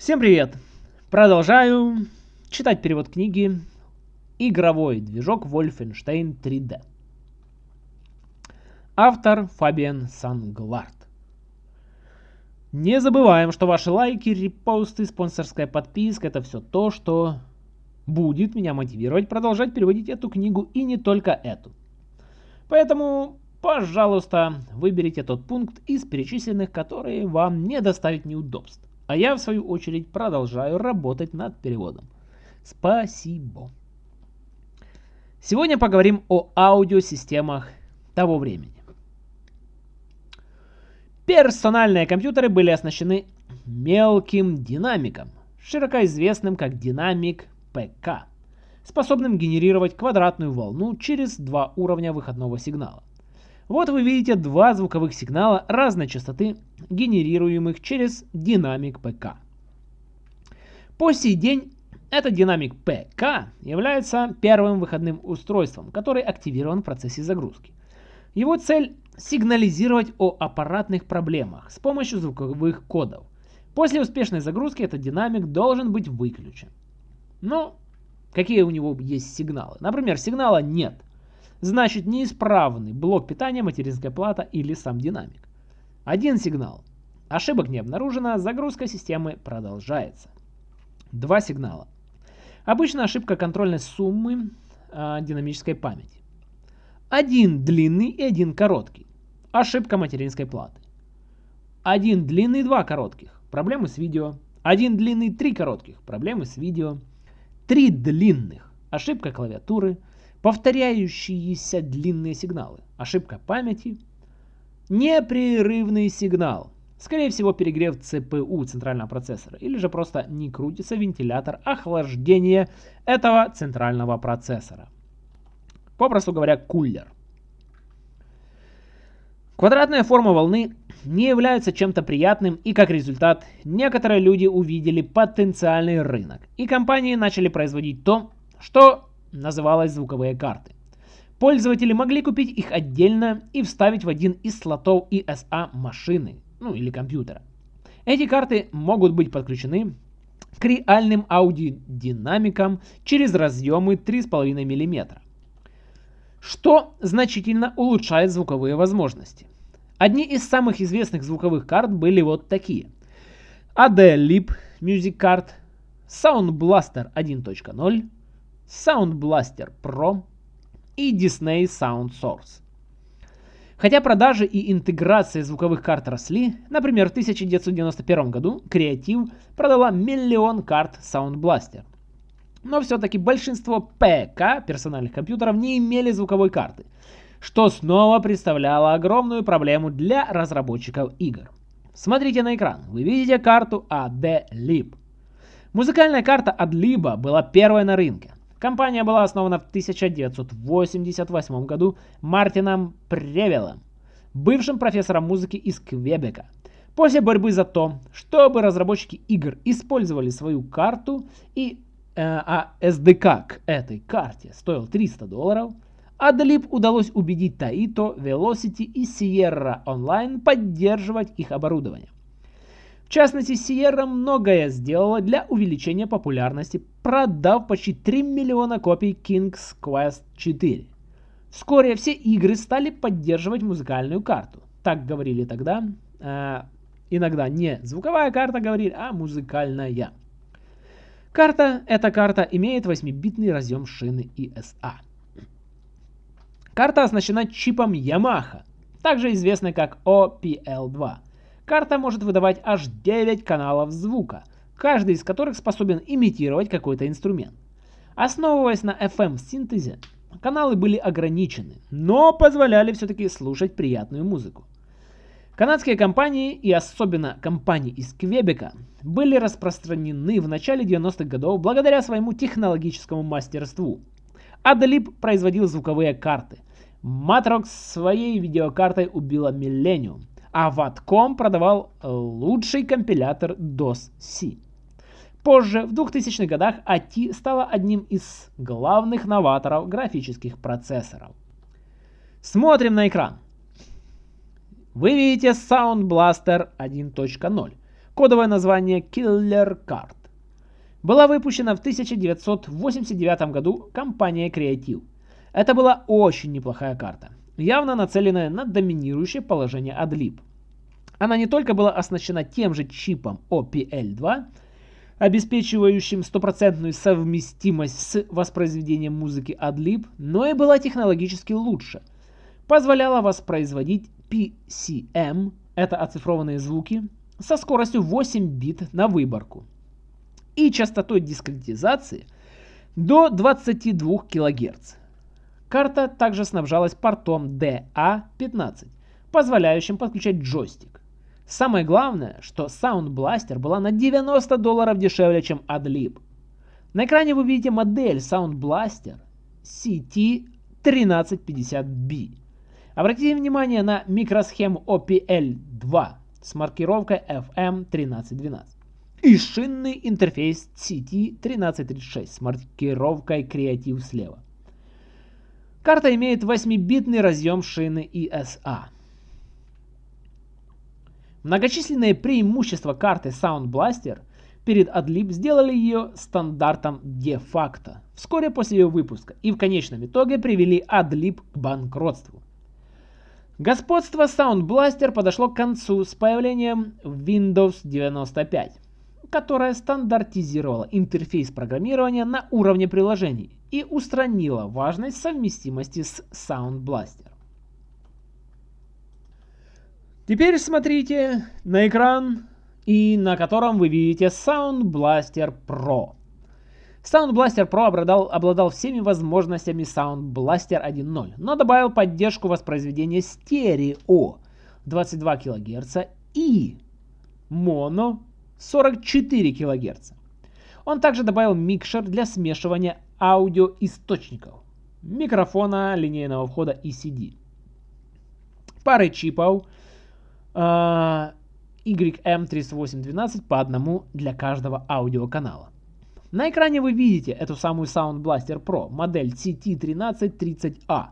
Всем привет! Продолжаю читать перевод книги «Игровой движок Wolfenstein 3D». Автор Фабиан Санглард. Не забываем, что ваши лайки, репосты, спонсорская подписка – это все то, что будет меня мотивировать продолжать переводить эту книгу и не только эту. Поэтому, пожалуйста, выберите тот пункт из перечисленных, которые вам не доставят неудобств. А я, в свою очередь, продолжаю работать над переводом. Спасибо. Сегодня поговорим о аудиосистемах того времени. Персональные компьютеры были оснащены мелким динамиком, широко известным как динамик ПК, способным генерировать квадратную волну через два уровня выходного сигнала. Вот вы видите два звуковых сигнала разной частоты, генерируемых через динамик ПК. По сей день этот динамик ПК является первым выходным устройством, который активирован в процессе загрузки. Его цель – сигнализировать о аппаратных проблемах с помощью звуковых кодов. После успешной загрузки этот динамик должен быть выключен. Но какие у него есть сигналы? Например, сигнала нет – значит неисправный блок питания, материнская плата или сам динамик. Один сигнал. Ошибок не обнаружено, загрузка системы продолжается. Два сигнала. Обычно ошибка контрольной суммы э, динамической памяти. Один длинный и один короткий. Ошибка материнской платы. Один длинный, два коротких. Проблемы с видео. Один длинный, три коротких. Проблемы с видео. Три длинных. Ошибка клавиатуры повторяющиеся длинные сигналы, ошибка памяти, непрерывный сигнал, скорее всего перегрев ЦПУ центрального процессора, или же просто не крутится вентилятор охлаждения этого центрального процессора. Попросту говоря, кулер. Квадратная форма волны не является чем-то приятным и как результат некоторые люди увидели потенциальный рынок и компании начали производить то, что называлась звуковые карты. Пользователи могли купить их отдельно и вставить в один из слотов ESA машины, ну или компьютера. Эти карты могут быть подключены к реальным аудиодинамикам через разъемы 3,5 мм, что значительно улучшает звуковые возможности. Одни из самых известных звуковых карт были вот такие. AD Lib Music Card, Sound Blaster 1.0, Sound Blaster Pro и Disney Sound Source. Хотя продажи и интеграция звуковых карт росли, например, в 1991 году Creative продала миллион карт Sound Blaster. Но все-таки большинство ПК персональных компьютеров не имели звуковой карты, что снова представляло огромную проблему для разработчиков игр. Смотрите на экран, вы видите карту AD-Lib. Музыкальная карта AD-Lib была первой на рынке. Компания была основана в 1988 году Мартином Превелом, бывшим профессором музыки из Квебека. После борьбы за то, чтобы разработчики игр использовали свою карту и э, а SDK к этой карте стоил 300 долларов, Adlib удалось убедить Taito, Velocity и Sierra Online поддерживать их оборудование. В частности, Sierra многое сделала для увеличения популярности, продав почти 3 миллиона копий King's Quest 4. Вскоре все игры стали поддерживать музыкальную карту. Так говорили тогда. Э, иногда не звуковая карта говорили, а музыкальная. Карта, эта карта имеет 8-битный разъем шины ESA. Карта оснащена чипом Yamaha, также известной как OPL2 Карта может выдавать аж 9 каналов звука, каждый из которых способен имитировать какой-то инструмент. Основываясь на FM-синтезе, каналы были ограничены, но позволяли все-таки слушать приятную музыку. Канадские компании, и особенно компании из Квебека, были распространены в начале 90-х годов благодаря своему технологическому мастерству. Adlib производил звуковые карты. Matrox своей видеокартой убила Millennium а Ватком продавал лучший компилятор DOS-C. Позже, в 2000-х годах, AT стала одним из главных новаторов графических процессоров. Смотрим на экран. Вы видите Sound Blaster 1.0. кодовое название Killer Card. Была выпущена в 1989 году компанией Creative. Это была очень неплохая карта, явно нацеленная на доминирующее положение Adlib. Она не только была оснащена тем же чипом OPL2, обеспечивающим стопроцентную совместимость с воспроизведением музыки Adlib, но и была технологически лучше. Позволяла воспроизводить PCM, это оцифрованные звуки, со скоростью 8 бит на выборку и частотой дискретизации до 22 кГц. Карта также снабжалась портом DA15, позволяющим подключать джойстик. Самое главное, что Sound Blaster была на 90 долларов дешевле, чем Adlib. На экране вы видите модель Sound Blaster CT1350B. Обратите внимание на микросхему OPL2 с маркировкой FM1312 и шинный интерфейс CT1336 с маркировкой Creative слева. Карта имеет 8-битный разъем шины ESA. Многочисленные преимущества карты Sound Blaster перед Adlib сделали ее стандартом де-факто вскоре после ее выпуска и в конечном итоге привели Adlib к банкротству. Господство Sound Blaster подошло к концу с появлением Windows 95, которая стандартизировала интерфейс программирования на уровне приложений и устранила важность совместимости с Sound Blaster. Теперь смотрите на экран, и на котором вы видите Sound Blaster Pro. Sound Blaster Pro обладал, обладал всеми возможностями Sound Blaster 1.0, но добавил поддержку воспроизведения стерео 22 кГц и моно 44 кГц. Он также добавил микшер для смешивания аудиоисточников, микрофона линейного входа ECD, пары чипов, YM3812 по одному для каждого аудиоканала. На экране вы видите эту самую Sound Blaster Pro, модель CT1330A.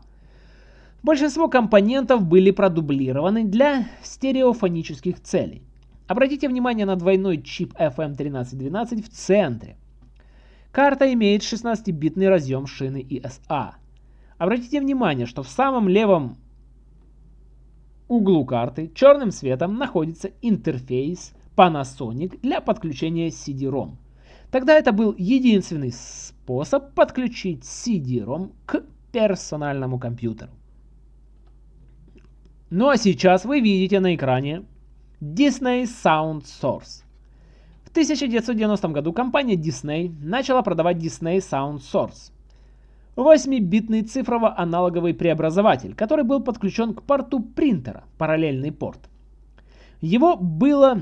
Большинство компонентов были продублированы для стереофонических целей. Обратите внимание на двойной чип FM1312 в центре. Карта имеет 16-битный разъем шины ESA. Обратите внимание, что в самом левом углу карты черным цветом находится интерфейс Panasonic для подключения CD-ROM. Тогда это был единственный способ подключить CD-ROM к персональному компьютеру. Ну а сейчас вы видите на экране Disney Sound Source. В 1990 году компания Disney начала продавать Disney Sound Source. 8-битный цифрово-аналоговый преобразователь, который был подключен к порту принтера, параллельный порт. Его было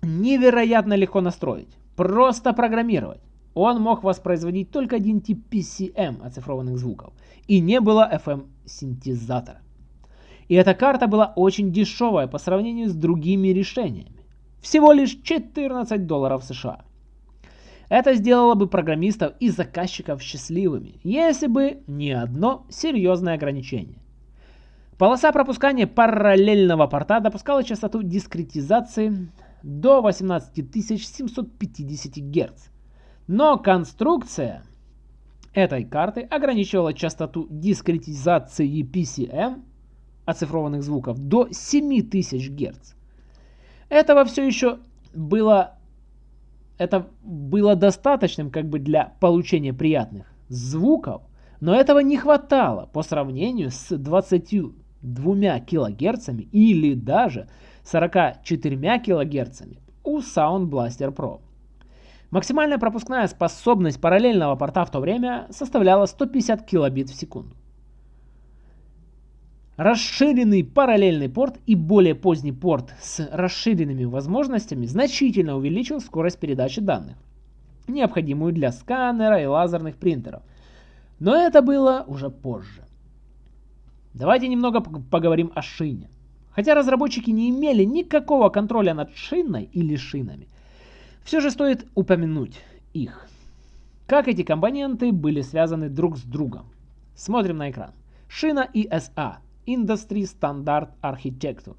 невероятно легко настроить, просто программировать. Он мог воспроизводить только один тип PCM оцифрованных звуков, и не было FM-синтезатора. И эта карта была очень дешевая по сравнению с другими решениями. Всего лишь 14 долларов США. Это сделало бы программистов и заказчиков счастливыми, если бы не одно серьезное ограничение. Полоса пропускания параллельного порта допускала частоту дискретизации до 18750 Гц. Но конструкция этой карты ограничивала частоту дискретизации PCM оцифрованных звуков до 7000 Гц. Этого все еще было это было достаточным как бы для получения приятных звуков, но этого не хватало по сравнению с 22 кГц или даже 44 кГц у Sound Blaster Pro. Максимальная пропускная способность параллельного порта в то время составляла 150 килобит в секунду. Расширенный параллельный порт и более поздний порт с расширенными возможностями значительно увеличил скорость передачи данных, необходимую для сканера и лазерных принтеров. Но это было уже позже. Давайте немного поговорим о шине. Хотя разработчики не имели никакого контроля над шиной или шинами, все же стоит упомянуть их. Как эти компоненты были связаны друг с другом. Смотрим на экран. Шина ESA Industry Standard Architecture.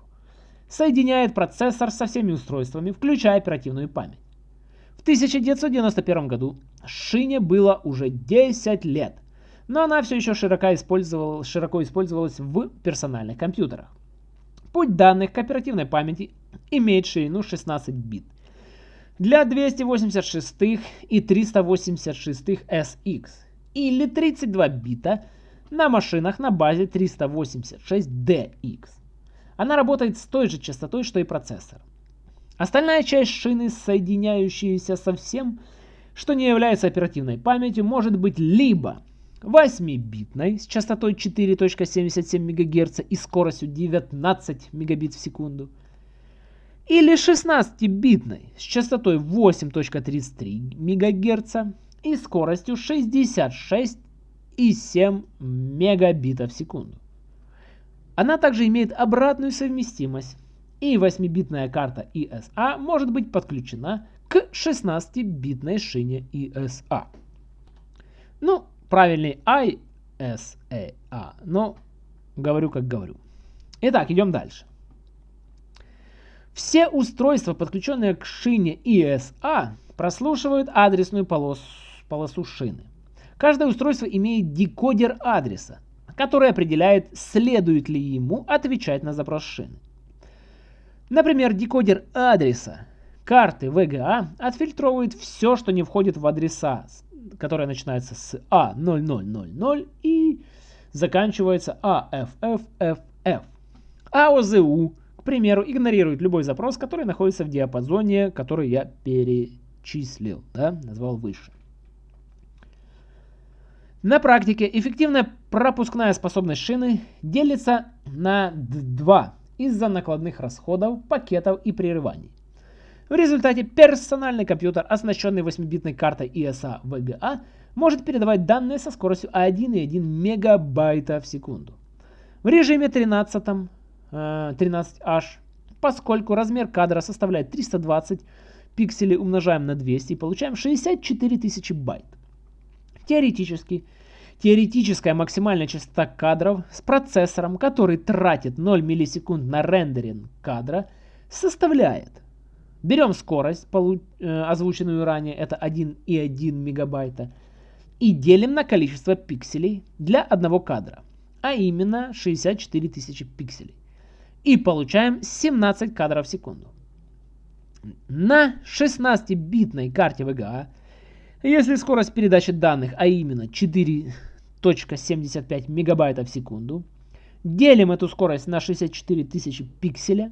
соединяет процессор со всеми устройствами, включая оперативную память. В 1991 году шине было уже 10 лет, но она все еще широко, использовал, широко использовалась в персональных компьютерах. Путь данных к оперативной памяти имеет ширину 16 бит. Для 286 и 386 SX или 32 бита на машинах на базе 386DX. Она работает с той же частотой, что и процессор. Остальная часть шины, соединяющаяся со всем, что не является оперативной памятью, может быть либо 8-битной с частотой 4.77 МГц и скоростью 19 Мбит в секунду, или 16-битной с частотой 8.33 МГц и скоростью 66,7 мегабита в секунду. Она также имеет обратную совместимость, и 8-битная карта ESA может быть подключена к 16-битной шине ESA. Ну, правильный ISA, но говорю как говорю. Итак, идем дальше. Все устройства, подключенные к шине ESA, прослушивают адресную полосу, полосу шины. Каждое устройство имеет декодер адреса, который определяет, следует ли ему отвечать на запрос шины. Например, декодер адреса карты VGA отфильтровывает все, что не входит в адреса, которые начинаются с A0000 и заканчивается AFFFF. А ОЗУ, к примеру, игнорирует любой запрос, который находится в диапазоне, который я перечислил, да, назвал выше. На практике эффективная пропускная способность шины делится на два из-за накладных расходов, пакетов и прерываний. В результате персональный компьютер, оснащенный 8-битной картой ESA VGA, может передавать данные со скоростью 1,1 мегабайта в секунду. В режиме 13, 13H, поскольку размер кадра составляет 320 пикселей умножаем на 200 и получаем 64 тысячи байт. Теоретически, теоретическая максимальная частота кадров с процессором, который тратит 0 миллисекунд на рендеринг кадра, составляет. Берем скорость, э, озвученную ранее, это 1,1 мегабайта, и делим на количество пикселей для одного кадра, а именно 64 тысячи пикселей. И получаем 17 кадров в секунду. На 16-битной карте VGA если скорость передачи данных, а именно 4.75 мегабайта в секунду, делим эту скорость на 64 тысячи пикселя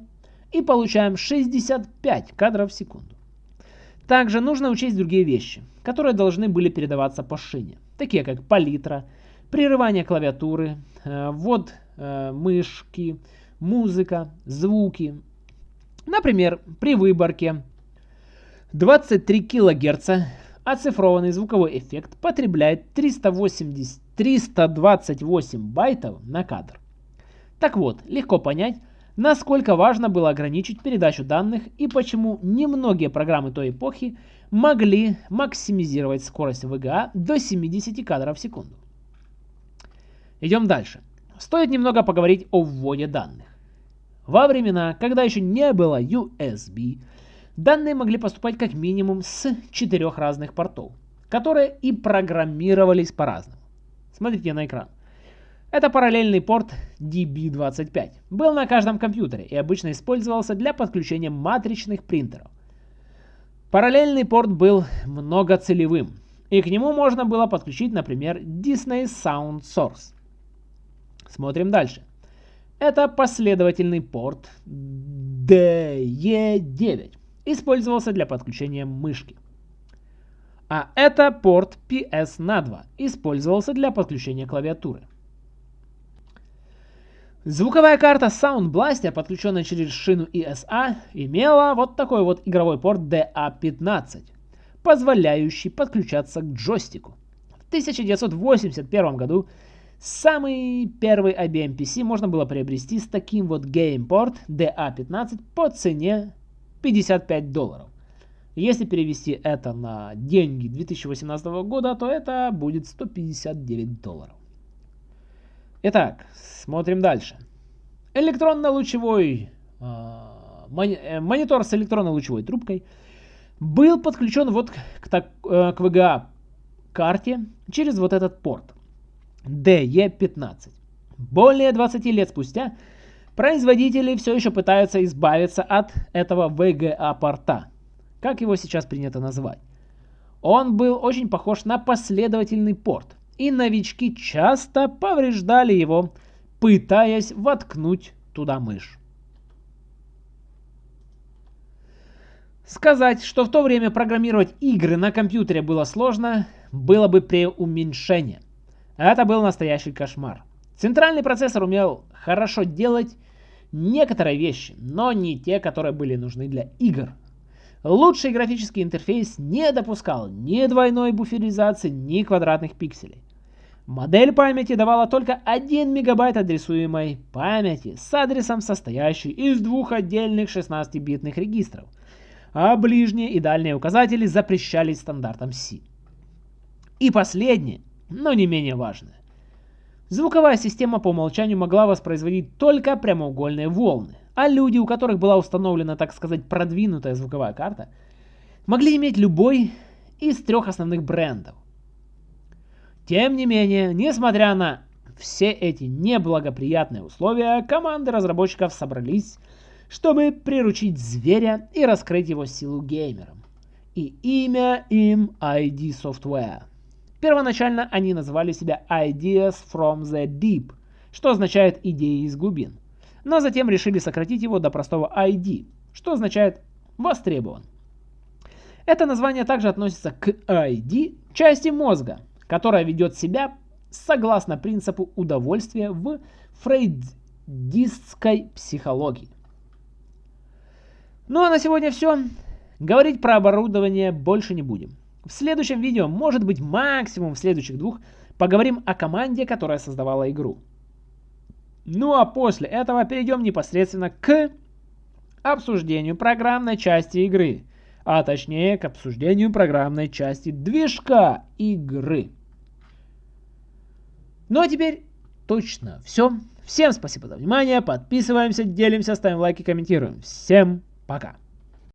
и получаем 65 кадров в секунду. Также нужно учесть другие вещи, которые должны были передаваться по шине, такие как палитра, прерывание клавиатуры, э, ввод э, мышки, музыка, звуки. Например, при выборке 23 кГц Оцифрованный звуковой эффект потребляет 380, 328 байтов на кадр. Так вот, легко понять, насколько важно было ограничить передачу данных и почему немногие программы той эпохи могли максимизировать скорость VGA до 70 кадров в секунду. Идем дальше. Стоит немного поговорить о вводе данных. Во времена, когда еще не было USB, Данные могли поступать как минимум с четырех разных портов, которые и программировались по-разному. Смотрите на экран. Это параллельный порт DB25. Был на каждом компьютере и обычно использовался для подключения матричных принтеров. Параллельный порт был многоцелевым, и к нему можно было подключить, например, Disney Sound Source. Смотрим дальше. Это последовательный порт DE9 использовался для подключения мышки. А это порт PS на 2, использовался для подключения клавиатуры. Звуковая карта Sound Blaster, подключенная через шину ESA, имела вот такой вот игровой порт DA15, позволяющий подключаться к джойстику. В 1981 году самый первый IBM PC можно было приобрести с таким вот геймпорт DA15 по цене 55 долларов. Если перевести это на деньги 2018 года, то это будет 159 долларов. Итак, смотрим дальше. Электронно-лучевой э, э, монитор с электронной лучевой трубкой, был подключен вот к, так, э, к VGA карте через вот этот порт DE15. Более 20 лет спустя производители все еще пытаются избавиться от этого VGA порта, как его сейчас принято называть. Он был очень похож на последовательный порт, и новички часто повреждали его, пытаясь воткнуть туда мышь. Сказать, что в то время программировать игры на компьютере было сложно, было бы преуменьшение. Это был настоящий кошмар. Центральный процессор умел хорошо делать некоторые вещи, но не те, которые были нужны для игр. Лучший графический интерфейс не допускал ни двойной буферизации, ни квадратных пикселей. Модель памяти давала только 1 мегабайт адресуемой памяти с адресом, состоящий из двух отдельных 16-битных регистров, а ближние и дальние указатели запрещались стандартом C. И последнее, но не менее важное. Звуковая система по умолчанию могла воспроизводить только прямоугольные волны, а люди, у которых была установлена, так сказать, продвинутая звуковая карта, могли иметь любой из трех основных брендов. Тем не менее, несмотря на все эти неблагоприятные условия, команды разработчиков собрались, чтобы приручить зверя и раскрыть его силу геймерам. И имя им ID Software. Первоначально они называли себя Ideas from the Deep, что означает «идеи из глубин». Но затем решили сократить его до простого ID, что означает «востребован». Это название также относится к ID части мозга, которая ведет себя согласно принципу удовольствия в фрейдистской психологии. Ну а на сегодня все. Говорить про оборудование больше не будем. В следующем видео, может быть максимум в следующих двух, поговорим о команде, которая создавала игру. Ну а после этого перейдем непосредственно к обсуждению программной части игры, а точнее к обсуждению программной части движка игры. Ну а теперь точно все. Всем спасибо за внимание, подписываемся, делимся, ставим лайки, комментируем. Всем пока!